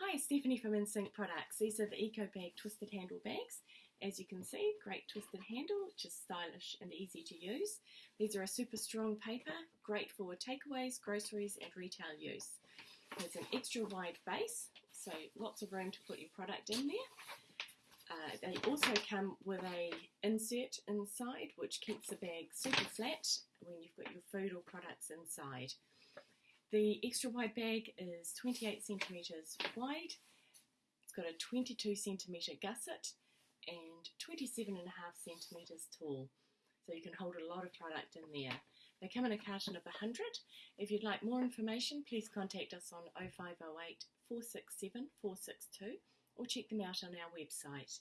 Hi, Stephanie from InSync Products. These are the Eco Bag twisted handle bags. As you can see, great twisted handle, which is stylish and easy to use. These are a super strong paper, great for takeaways, groceries and retail use. There's an extra wide base, so lots of room to put your product in there. Uh, they also come with a insert inside which keeps the bag super flat when you've got your food or products inside. The extra wide bag is 28 centimetres wide. It's got a 22 centimetre gusset and 27 and a half centimetres tall. So you can hold a lot of product in there. They come in a carton of 100. If you'd like more information, please contact us on 0508 467 462 or check them out on our website.